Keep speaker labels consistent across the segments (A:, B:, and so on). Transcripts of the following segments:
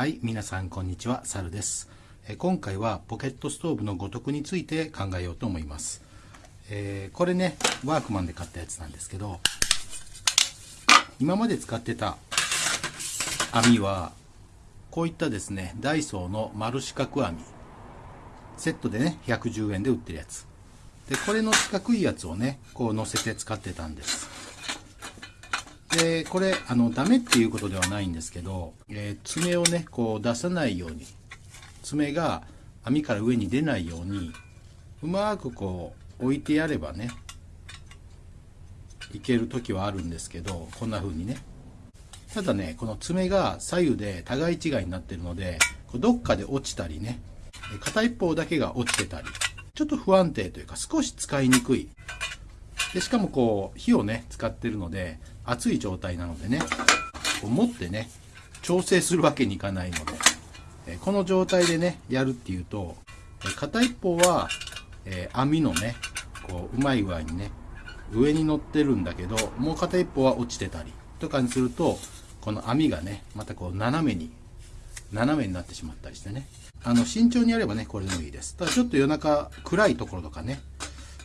A: はい皆さんこんにちはサルです。え今回はポケットストーブのごとくについて考えようと思います、えー、これねワークマンで買ったやつなんですけど今まで使ってた網はこういったですねダイソーの丸四角網。セットでね110円で売ってるやつ。でこれの四角いやつをねこう乗せて使ってたんです。でこれあのダメっていうことではないんですけど、えー、爪をねこう出さないように爪が網から上に出ないようにうまくこう置いてやればねいける時はあるんですけどこんな風にね。ただねこの爪が左右で互い違いになってるのでどっかで落ちたりね片一方だけが落ちてたりちょっと不安定というか少し使いにくい。でしかもこう火をね使ってるので熱い状態なのでねこう持ってね調整するわけにいかないので、えこの状態でねやるっていうと、え片一方は、え網のねこううまい具合にね上に乗ってるんだけどもう片一方は落ちてたりとかにするとこの網がねまたこう斜めに斜めになってしまったりしてね。あの慎重にやればねこれでもいいです。ただちょっと夜中暗いところとかね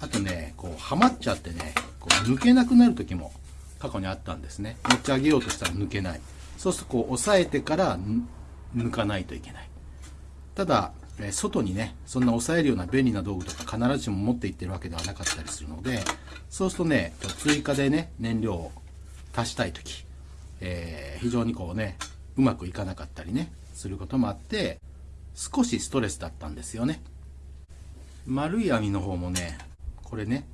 A: あとねこうはまっちゃってねこう抜けなくなる時も過去にあったんですね。持ち上げようとしたら抜けない。そうするとこう押さえてから抜かないといけない。ただ外にねそんな押さえるような便利な道具とか必ずしも持っていってるわけではなかったりするのでそうするとね追加でね燃料を足したい時、えー、非常にこうねうまくいかなかったりねすることもあって少しストレスだったんですよね。丸い網の方もねこれね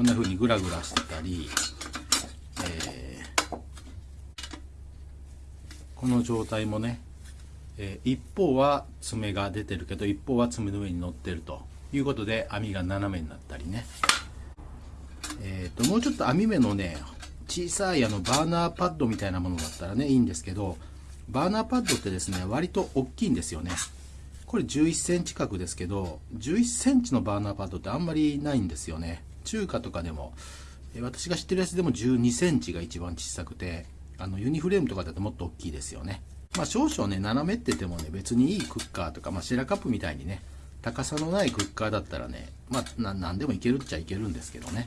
A: こんな風にグラグラしてたり、えー、この状態もね、えー、一方は爪が出てるけど一方は爪の上に乗ってるということで網が斜めになったりね。えーと、もうちょっと網目のね小さいあのバーナーパッドみたいなものだったらねいいんですけどバーナーパッドってですね割と大きいんですよね。これ11センチ角ですけど11センチのバーナーパッドってあんまりないんですよね。中華とかでも私が知ってるやつでも12センチが一番小さくてあのユニフレームとかだともっと大きいですよね。まあ少々ね斜めっててもね別にいいクッカーとか、まあ、シェラカップみたいにね高さのないクッカーだったらねまあ何でもいけるっちゃいけるんですけどね。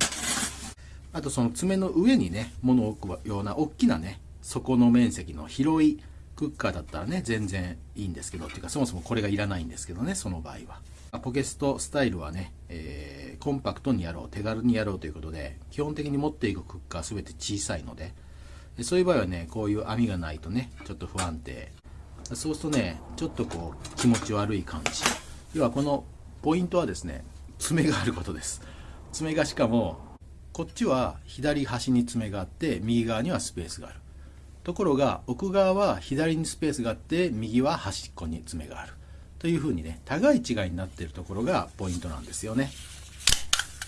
A: あとその爪の上にね物を置くような大きなね底の面積の広いクッカーだったらね全然いいんですけどっていうかそもそもこれがいらないんですけどねその場合は。ポケストスタイルはね、えーコンパクトにやろう手軽にやろうということで基本的に持っていくクッカー全て小さいのでそういう場合はねこういう網がないとねちょっと不安定。そうするとねちょっとこう気持ち悪い感じ。要はこのポイントはですね爪があることです。爪がしかもこっちは左端に爪があって右側にはスペースがある。ところが奥側は左にスペースがあって右は端っこに爪がある。というふうにね互い違いになっているところがポイントなんですよね。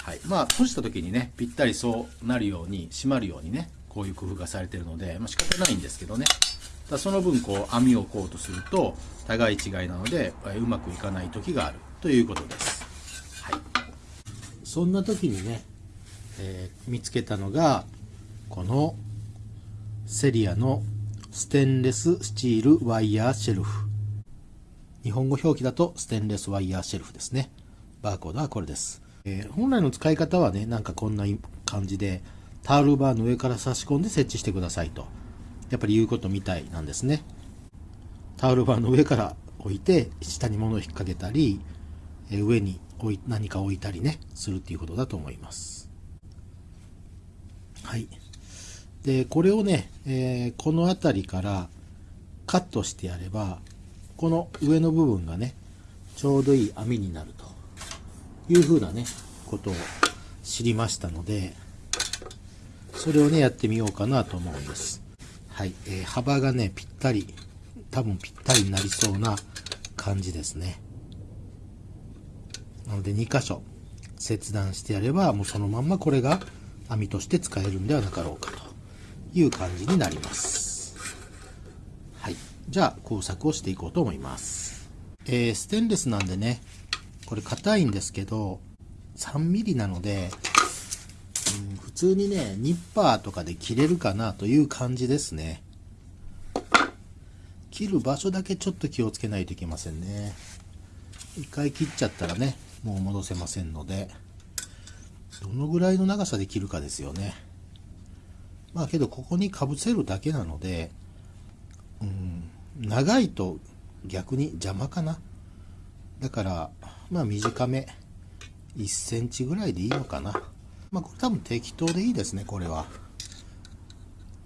A: はい、まあ閉じた時にねぴったりそうなるように閉まるようにねこういう工夫がされてるので、まあ、仕方ないんですけどね。だその分こう網をこうとすると互い違いなのでうまくいかない時がある。ということです、はい、そんな時にね、えー、見つけたのがこのセリアのステンレススチールワイヤーシェルフ。日本語表記だとステンレスワイヤーシェルフですねバーコードはこれですえー、本来の使い方はね、なんかこんな感じで、タオルバーの上から差し込んで設置してくださいと、やっぱり言うことみたいなんですね。タオルバーの上から置いて、下に物を引っ掛けたり、え、上に置い何か置いたりね、するっていうことだと思います。はい。で、これをね、えー、この辺りからカットしてやれば、この上の部分がね、ちょうどいい網になると。いうふうなね、ことを知りましたので、それをね、やってみようかなと思うんです。はい、えー、幅がね、ぴったり、多分ぴったりになりそうな感じですね。なので2箇所切断してやれば、もうそのまんまこれが網として使えるんではなかろうかという感じになります。じゃあ工作をしていこうと思います。えー、ステンレスなんでね、これ硬いんですけど、3ミリなので、うん、普通にね、ニッパーとかで切れるかなという感じですね。切る場所だけちょっと気をつけないといけませんね一回切っちゃったらねもう戻せませんのでどのぐらいの長さで切るかですよねまあけどここにかぶせるだけなのでうん長いと逆に邪魔かな。だからまあ短め。1センチぐらいでいいのかな。まあこれ多分適当でいいですねこれは。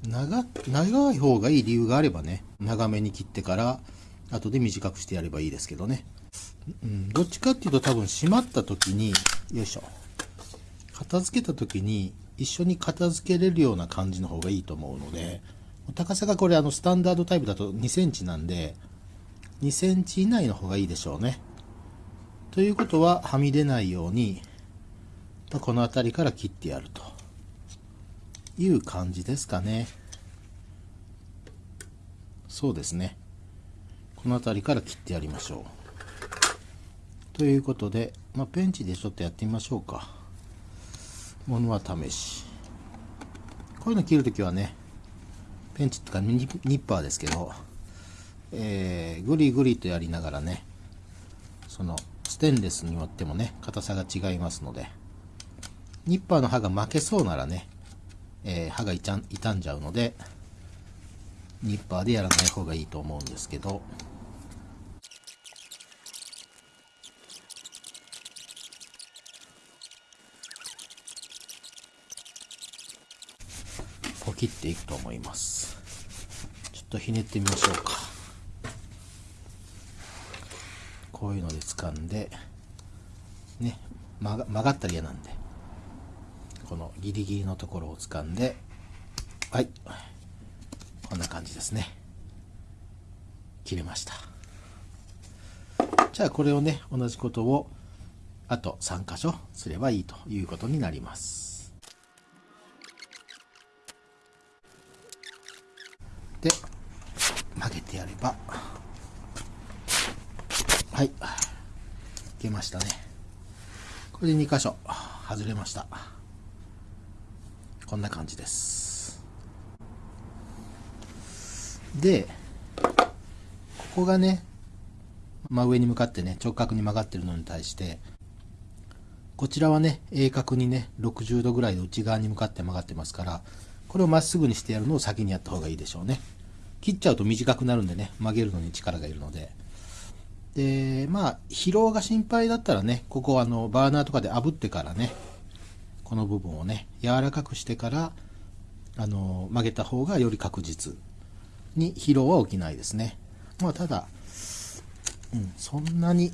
A: 長長い方がいい理由があればね。長めに切ってから後で短くしてやればいいですけどね、うん、どっちかっていうと多分閉まった時によいしょ。片付けた時に一緒に片付けれるような感じの方がいいと思うので。高さがこれあのスタンダードタイプだと2センチなんで2センチ以内の方がいいでしょうね。ということははみ出ないようにこの辺りから切ってやると。いう感じですかね。そうですね。この辺りから切ってやりましょう。ということで、まあ、ペンチでちょっとやってみましょうか。ものは試し。こういうの切るときはねペンチとかニッパーですけど、えー、グリグリとやりながらねそのステンレスによってもね硬さが違いますのでニッパーの刃が負けそうならねえー、刃が傷んじゃうのでニッパーでやらない方がいいと思うんですけどポキっていくと思います。ちょっとひねってみましょうか。こういうので掴んでね曲がったら嫌なんでこのギリギリのところを掴んではいこんな感じですね。切れました。じゃあこれをね同じことをあと3箇所すればいいということになります。で曲げてやればはいいけましたね。これで2箇所外れました。こんな感じです。でここがね真上に向かってね直角に曲がってるのに対してこちらはね鋭角にね60度ぐらいで内側に向かって曲がってますからこれをまっすぐにしてやるのを先にやった方がいいでしょうね。切っちゃうと短くなるんでね。曲げるのに力がいるので。でまあ疲労が心配だったらねここあのバーナーとかで炙ってからねこの部分をね柔らかくしてからあの曲げた方がより確実に疲労は起きないですね。まあただ、うん、そんなに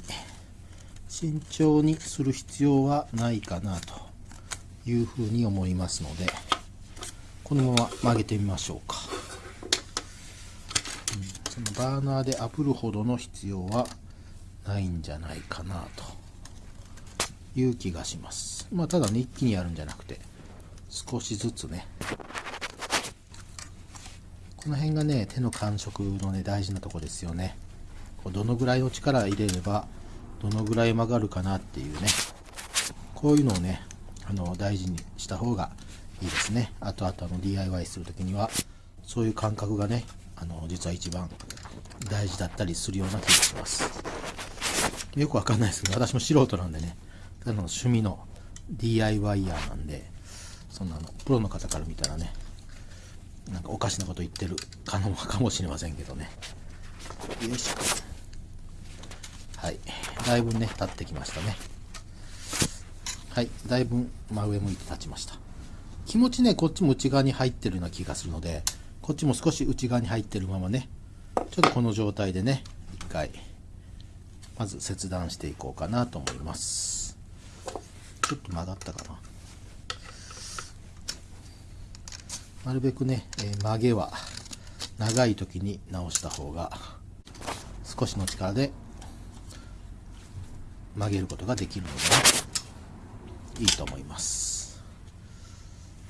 A: 慎重にする必要はないかなというふうに思いますので。このまま曲げてみましょうか、うん、そのバーナーで炙るほどの必要はないんじゃないかなという気がします。まあ、ただね、一気にやるんじゃなくて、少しずつね、この辺がね、手の感触のね、大事なとこですよね。こうどのぐらいの力入れれば、どのぐらい曲がるかなっていうね、こういうのをね、あの、大事にした方がいいですね。あとあとあの、DIY するときには、そういう感覚がね、あの、実は一番大事だったりするような気がします。よくわかんないですけど、私も素人なんでね、ただの趣味の DIY ヤーなんでそんなのプロの方から見たらねなんかおかしなこと言ってる可能かもしれませんけどね。よいしょ。はい。だいぶね立ってきましたね。はい。だいぶ真上向いて立ちました。気持ちねこっちも内側に入ってるような気がするのでこっちも少し内側に入ってるままねちょっとこの状態でね一回まず切断していこうかなと思います。ちょっと曲がったかな。なるべくね、えー、曲げは長い時に直した方が少しの力で曲げることができるので、いいと思います。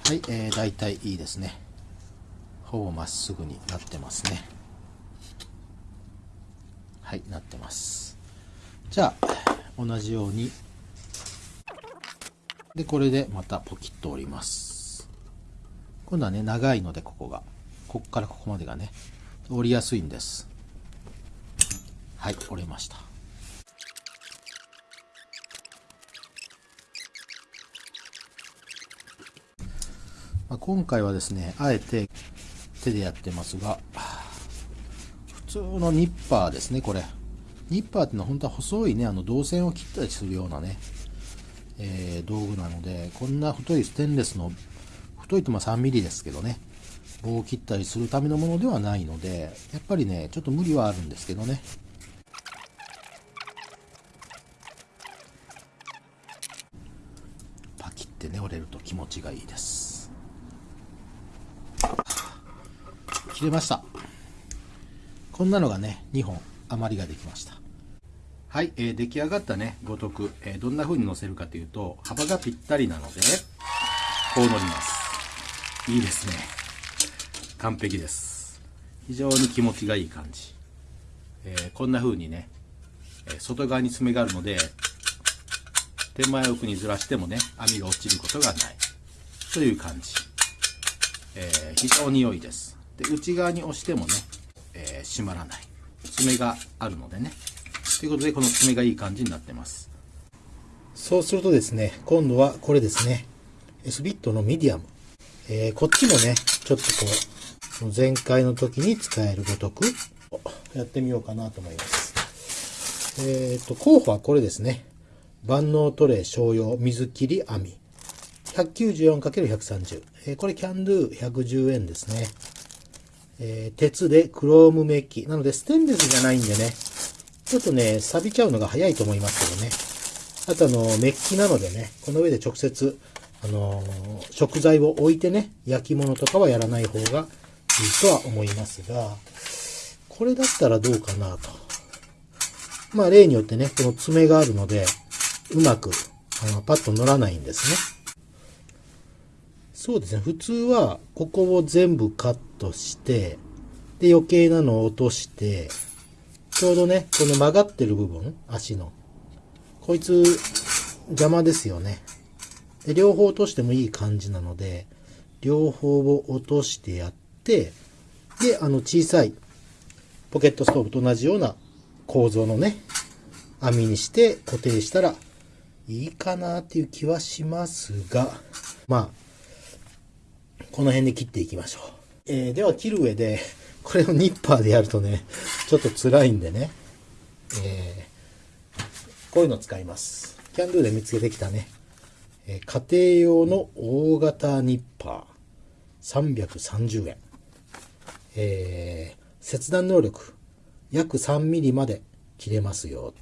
A: はい、えー、大体いいですねほぼまっすぐになってますねはいなってますじゃあ同じようにで、これでまたポキッと折ります。今度はね、長いのでここが。こっからここまでがね、折りやすいんです。はい折れました今回はですねあえて手でやってますが普通のニッパーですねこれ。ニッパーってのは本当は細いねあの銅線を切ったりするようなね、えー、道具なのでこんな太いステンレスの太いとまあ 3mm ですけどね棒を切ったりするためのものではないのでやっぱりねちょっと無理はあるんですけどね。パキってね折れると気持ちがいいです。切れました。こんなのがね2本余りができました。はい、えー、出来上がったねごとく、えー、どんな風に乗せるかというと幅がぴったりなのでこう乗ります。いいですね。完璧です。非常に気持ちがいい感じ、えー、こんな風にね、え外側に爪があるので手前奥にずらしてもね網が落ちることがない。という感じ、え非常に良いです。で内側に押してもね、え閉まらない爪があるのでね。ということで、この爪がいい感じになってます。そうするとですね、今度はこれですね。スビットのミディアム。えー、こっちもね、ちょっとこう、前回の時に使えるごとく、やってみようかなと思います。えっ、ー、と、候補はこれですね。万能トレー商用水切り網。194×130。えー、これキャンドゥ110円ですね。えー、鉄でクロームメッキ。なので、ステンレスじゃないんでね、ちょっとね、錆びちゃうのが早いと思いますけどね。あとあの、メッキなのでね、この上で直接、あのー、食材を置いてね、焼き物とかはやらない方がいいとは思いますが、これだったらどうかなと。まあ、例によってね、この爪があるので、うまく、あの、パッと乗らないんですね。そうですね。普通は、ここを全部カットして、で、余計なのを落として、ちょうどね、この曲がってる部分、足の。こいつ、邪魔ですよね。で、両方落としてもいい感じなので、両方を落としてやって、で、あの小さいポケットストーブと同じような構造のね、網にして固定したらいいかなっていう気はしますが、まあ、この辺で切っていきましょう。えー、では切る上で、これをニッパーでやるとね、ちょっと辛いんでね、えー、こういうの使います。キャンドゥで見つけてきたね、えー、家庭用の大型ニッパー、330円。えー、切断能力、約3ミリまで切れますよ。